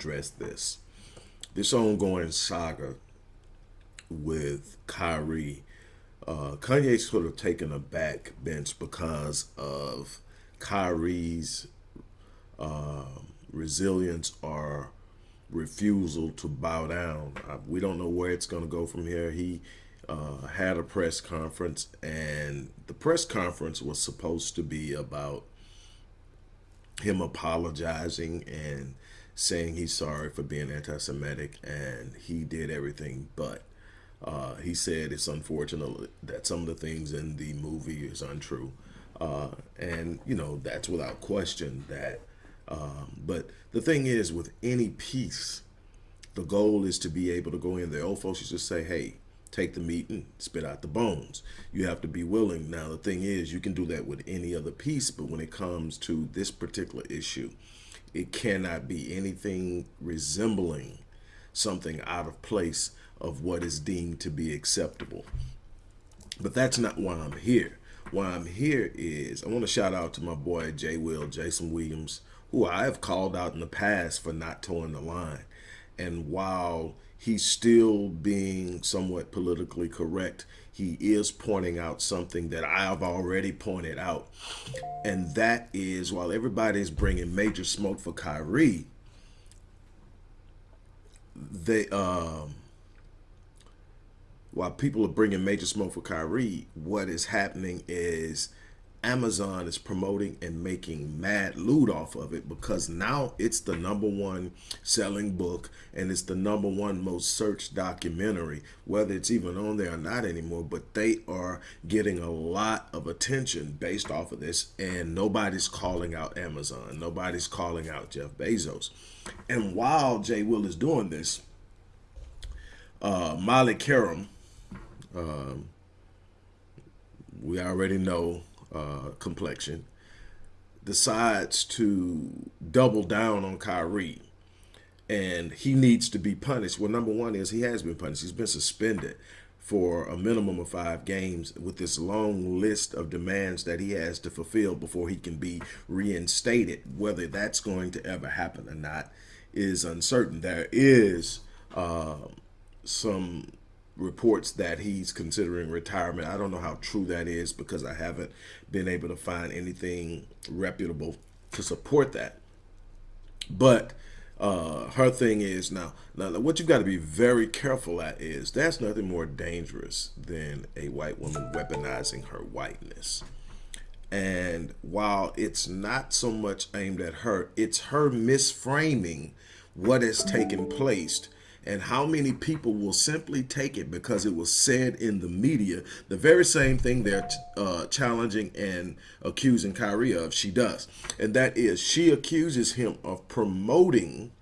address this. This ongoing saga with Kyrie, uh, Kanye's sort of taken a back bench because of Kyrie's uh, resilience or refusal to bow down. Uh, we don't know where it's going to go from here. He uh, had a press conference, and the press conference was supposed to be about him apologizing and saying he's sorry for being anti-Semitic, and he did everything but. Uh, he said it's unfortunate that some of the things in the movie is untrue. Uh, and, you know, that's without question that. Um, but the thing is, with any piece, the goal is to be able to go in there. Old folks used to say, hey, take the meat and spit out the bones. You have to be willing. Now, the thing is, you can do that with any other piece, but when it comes to this particular issue, it cannot be anything resembling something out of place of what is deemed to be acceptable. But that's not why I'm here. Why I'm here is I want to shout out to my boy Jay Will, Jason Williams, who I have called out in the past for not towing the line. And while he's still being somewhat politically correct, he is pointing out something that I have already pointed out. And that is while everybody's bringing major smoke for Kyrie, they um while people are bringing major smoke for Kyrie, what is happening is Amazon is promoting and making mad loot off of it because now it's the number one selling book and it's the number one most searched documentary, whether it's even on there or not anymore, but they are getting a lot of attention based off of this and nobody's calling out Amazon. Nobody's calling out Jeff Bezos. And while Jay Will is doing this, uh, Molly Qerim, um, we already know uh, complexion, decides to double down on Kyrie and he needs to be punished. Well, number one is he has been punished. He's been suspended for a minimum of five games with this long list of demands that he has to fulfill before he can be reinstated. Whether that's going to ever happen or not is uncertain. There is uh, some reports that he's considering retirement. I don't know how true that is because I haven't been able to find anything reputable to support that. But uh, her thing is now, now what you've got to be very careful at is that's nothing more dangerous than a white woman weaponizing her whiteness. And while it's not so much aimed at her, it's her misframing what has taken place and how many people will simply take it because it was said in the media the very same thing they're uh, challenging and accusing Kyrie of she does. And that is she accuses him of promoting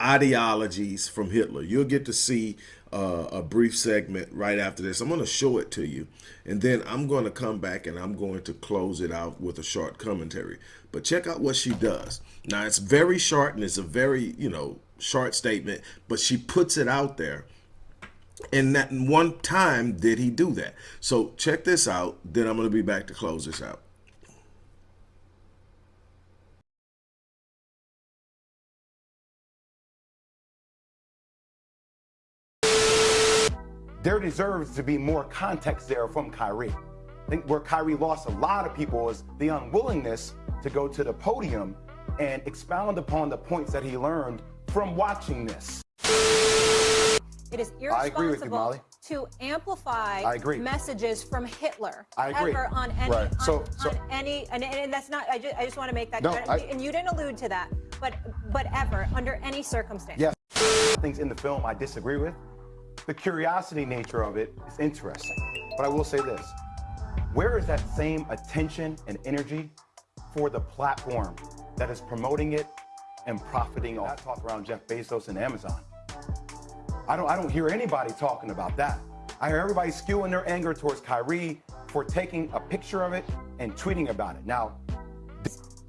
ideologies from Hitler. You'll get to see uh, a brief segment right after this. I'm going to show it to you and then I'm going to come back and I'm going to close it out with a short commentary. But check out what she does. Now it's very short and it's a very you know short statement, but she puts it out there. And that one time did he do that. So check this out. Then I'm going to be back to close this out. There deserves to be more context there from Kyrie. I think where Kyrie lost a lot of people is the unwillingness to go to the podium and expound upon the points that he learned from watching this. It is irresponsible you, to amplify I agree. messages from Hitler I agree. ever on any right. so, on, so, on any and, and, that's not I just, I just want to make that no, I, and you didn't allude to that but but ever under any circumstance. Yes. Things in the film I disagree with. The curiosity nature of it is interesting. But I will say this. Where is that same attention and energy for the platform that is promoting it and profiting off talk around Jeff Bezos and Amazon. I don't, I don't hear anybody talking about that. I hear everybody skewing their anger towards Kyrie for taking a picture of it and tweeting about it. Now,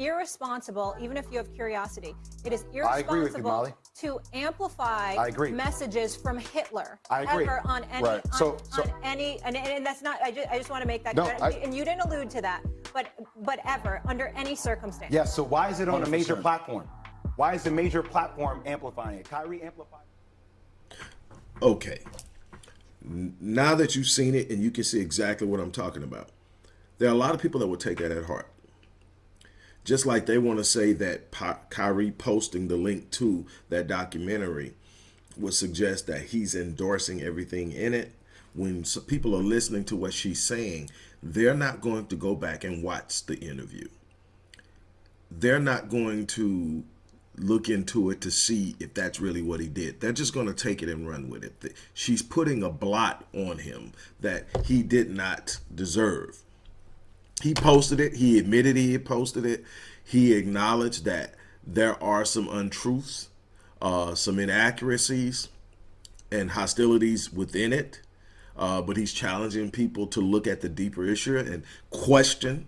irresponsible, even if you have curiosity. It is irresponsible you, to amplify I agree. messages from Hitler I agree. ever on any right. on, so, so, on any and, and, that's not I just, I just want to make that no, I, and you didn't allude to that, but but ever under any circumstance. Yes, yeah, so why is it on 100%. a major platform? Why is the major platform amplifying it? Kyrie amplified. Okay. Now that you've seen it and you can see exactly what I'm talking about, there are a lot of people that will take that at heart. Just like they want to say that Kyrie posting the link to that documentary would suggest that he's endorsing everything in it. When people are listening to what she's saying, they're not going to go back and watch the interview. They're not going to look into it to see if that's really what he did. They're just going to take it and run with it. She's putting a blot on him that he did not deserve. He posted it. He admitted he had posted it. He acknowledged that there are some untruths, uh, some inaccuracies, and hostilities within it. Uh, but he's challenging people to look at the deeper issue and question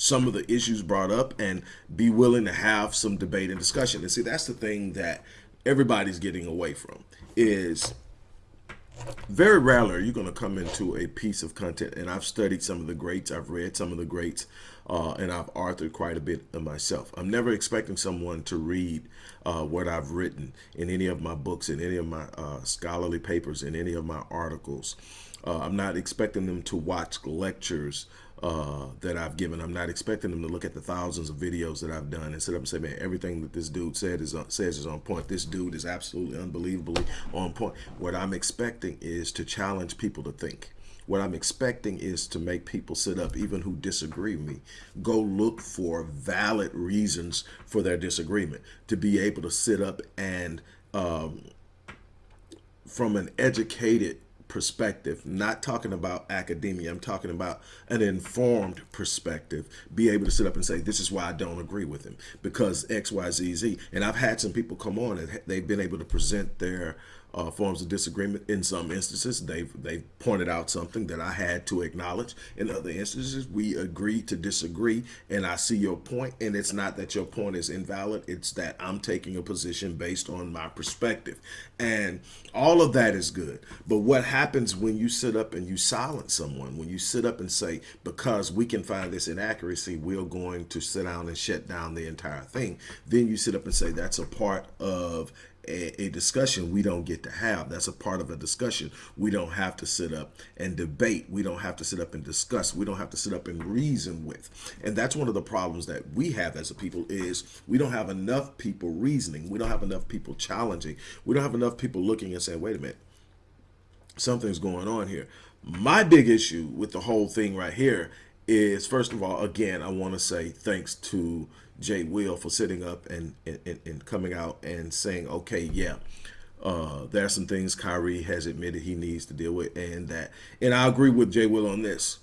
some of the issues brought up and be willing to have some debate and discussion. And see, that's the thing that everybody's getting away from is very rarely are you going to come into a piece of content. And I've studied some of the greats. I've read some of the greats uh, and I've authored quite a bit of myself. I'm never expecting someone to read uh, what I've written in any of my books, in any of my uh, scholarly papers, in any of my articles. Uh, I'm not expecting them to watch lectures uh, that I've given. I'm not expecting them to look at the thousands of videos that I've done and sit up and say, man, everything that this dude said is on, says is on point. This dude is absolutely unbelievably on point. What I'm expecting is to challenge people to think. What I'm expecting is to make people sit up, even who disagree with me, go look for valid reasons for their disagreement, to be able to sit up and um, from an educated perspective, not talking about academia, I'm talking about an informed perspective, be able to sit up and say, this is why I don't agree with him because X, Y, Z, Z. And I've had some people come on and they've been able to present their uh, forms of disagreement. In some instances, they've they've pointed out something that I had to acknowledge. In other instances, we agree to disagree, and I see your point, and it's not that your point is invalid. It's that I'm taking a position based on my perspective, and all of that is good. But what happens when you sit up and you silence someone? When you sit up and say, because we can find this inaccuracy, we're going to sit down and shut down the entire thing. Then you sit up and say that's a part of a, a, discussion we don't get to have. That's a part of a discussion. We don't have to sit up and debate. We don't have to sit up and discuss. We don't have to sit up and reason with. And that's one of the problems that we have as a people is we don't have enough people reasoning. We don't have enough people challenging. We don't have enough people looking and saying, wait a minute, something's going on here. My big issue with the whole thing right here is, first of all, again, I want to say thanks to Jay Will for sitting up and, and, and coming out and saying, okay, yeah, uh, there are some things Kyrie has admitted he needs to deal with, and that, and I agree with Jay Will on this,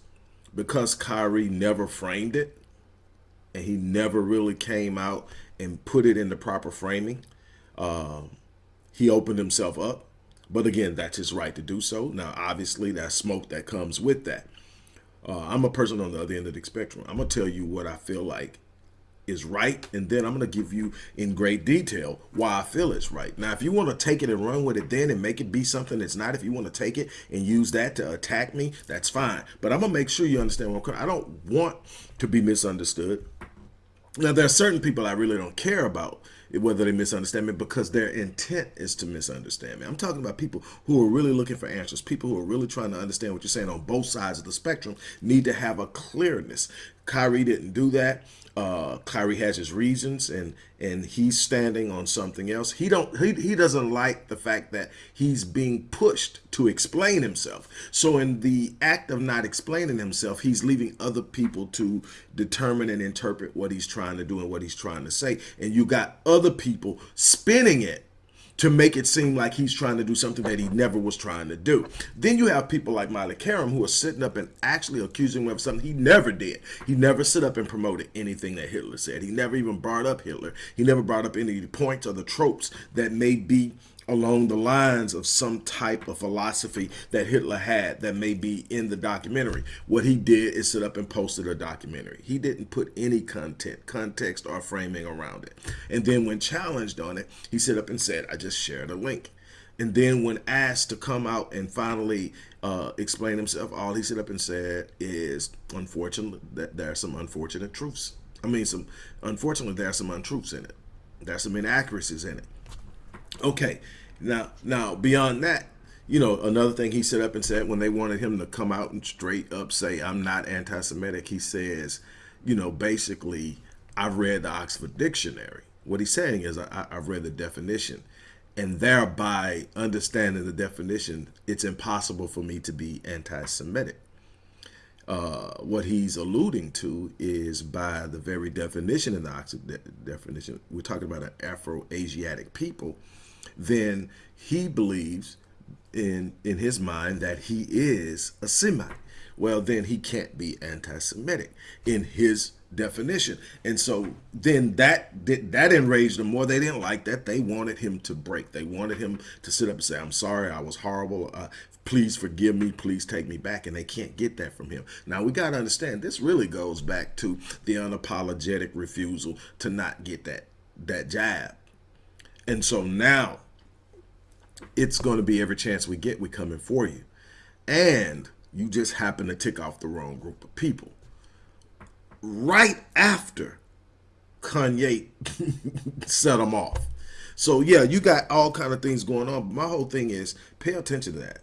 because Kyrie never framed it, and he never really came out and put it in the proper framing. Um, he opened himself up, but again, that's his right to do so. Now, obviously, that smoke that comes with that. Uh, I'm a person on the other end of the spectrum. I'm gonna tell you what I feel like is right and then I'm going to give you in great detail why I feel it's right. Now if you want to take it and run with it then and make it be something that's not if you want to take it and use that to attack me that's fine but I'm going to make sure you understand what I'm I don't want to be misunderstood. Now there are certain people I really don't care about whether they misunderstand me because their intent is to misunderstand me. I'm talking about people who are really looking for answers, people who are really trying to understand what you're saying on both sides of the spectrum need to have a clearness. Kyrie didn't do that uh, Kyrie has his reasons and and he's standing on something else. He don't he, he doesn't like the fact that he's being pushed to explain himself. So in the act of not explaining himself, he's leaving other people to determine and interpret what he's trying to do and what he's trying to say. And you got other people spinning it to make it seem like he's trying to do something that he never was trying to do. Then you have people like Molly Qerim who are sitting up and actually accusing him of something he never did. He never stood up and promoted anything that Hitler said. He never even brought up Hitler. He never brought up any points or the tropes that may be along the lines of some type of philosophy that Hitler had that may be in the documentary. What he did is sit up and posted a documentary. He didn't put any content, context, or framing around it. And then when challenged on it, he sit up and said, I just shared a link. And then when asked to come out and finally uh, explain himself, all he sit up and said is, unfortunately, that there are some unfortunate truths. I mean, some unfortunately, there are some untruths in it. There's some inaccuracies in it. Okay, now now beyond that, you know, another thing he set up and said when they wanted him to come out and straight up say, I'm not anti-Semitic, he says, you know, basically, I've read the Oxford Dictionary. What he's saying is I, I've read the definition and thereby understanding the definition, it's impossible for me to be anti-Semitic. Uh, what he's alluding to is by the very definition in the Oxford de definition, we're talking about an Afro-Asiatic people, then he believes in in his mind that he is a Semite. Well, then he can't be anti-Semitic in his definition. And so then that that enraged them more. They didn't like that. They wanted him to break. They wanted him to sit up and say, I'm sorry, I was horrible. Uh, please forgive me. Please take me back. And they can't get that from him. Now, we got to understand this really goes back to the unapologetic refusal to not get that, that jab. And so now it's going to be every chance we get, we coming for you. And you just happen to tick off the wrong group of people. Right after Kanye set them off. So yeah, you got all kind of things going on. My whole thing is pay attention to that.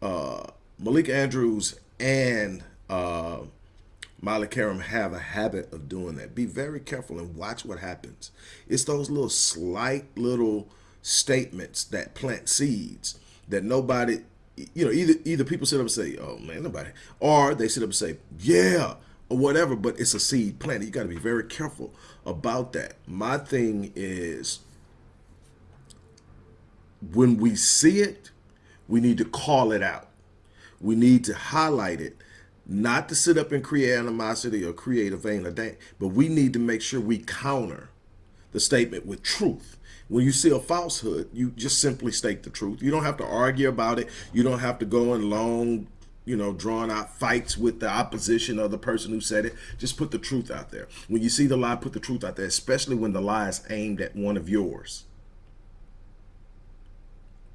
Uh, Malika Andrews and uh, Molly Qerim have a habit of doing that. Be very careful and watch what happens. It's those little slight little statements that plant seeds that nobody, you know, either either people sit up and say, oh man, nobody, or they sit up and say, yeah, or whatever, but it's a seed planted. You got to be very careful about that. My thing is when we see it, we need to call it out. We need to highlight it, not to sit up and create animosity or create a vein of day, but we need to make sure we counter the statement with truth. When you see a falsehood, you just simply state the truth. You don't have to argue about it. You don't have to go in long, you know, drawn out fights with the opposition or the person who said it. Just put the truth out there. When you see the lie, put the truth out there, especially when the lie is aimed at one of yours.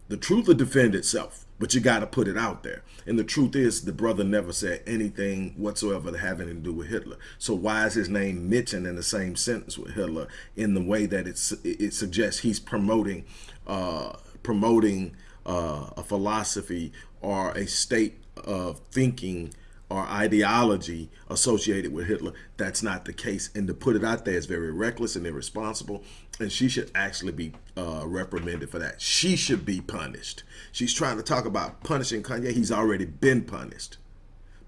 The truth will defend itself but you got to put it out there. And the truth is the brother never said anything whatsoever having to do with Hitler. So why is his name mentioned in the same sentence with Hitler in the way that it's, it suggests he's promoting, uh, promoting uh, a philosophy or a state of thinking or ideology associated with Hitler. That's not the case. And to put it out there is very reckless and irresponsible. And she should actually be uh, reprimanded for that. She should be punished. She's trying to talk about punishing Kanye. He's already been punished.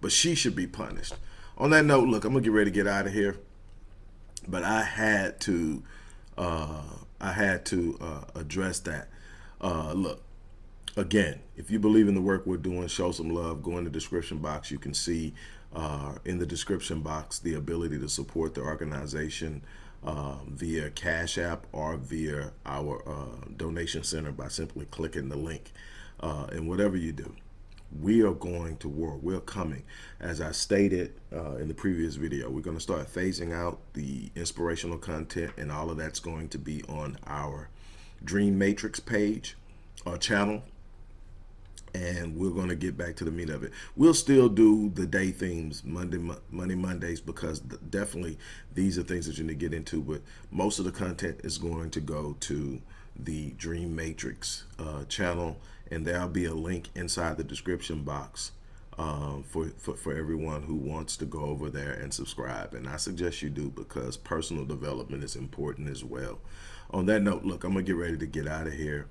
But she should be punished. On that note, look, I'm going to get ready to get out of here. But I had to, uh, I had to uh, address that. Uh, look, again, if you believe in the work we're doing, show some love. Go in the description box. You can see uh, in the description box the ability to support the organization uh, via Cash App or via our uh, donation center by simply clicking the link. Uh, and whatever you do, we are going to war. We're coming. As I stated uh, in the previous video, we're going to start phasing out the inspirational content and all of that's going to be on our Dream Matrix page or channel and we're going to get back to the meat of it. We'll still do the day themes Monday, Monday, Mondays, because definitely these are things that you need to get into, but most of the content is going to go to the Dream Matrix uh, channel, and there'll be a link inside the description box um, for, for, for everyone who wants to go over there and subscribe. And I suggest you do because personal development is important as well. On that note, look, I'm going to get ready to get out of here.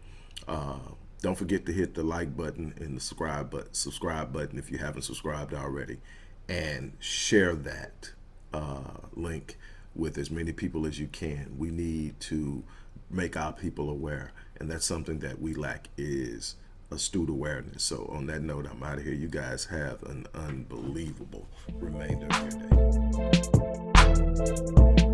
Uh, don't forget to hit the like button and the subscribe button, subscribe button if you haven't subscribed already, and share that uh, link with as many people as you can. We need to make our people aware, and that's something that we lack is astute awareness. So on that note, I'm out of here. You guys have an unbelievable remainder of your day.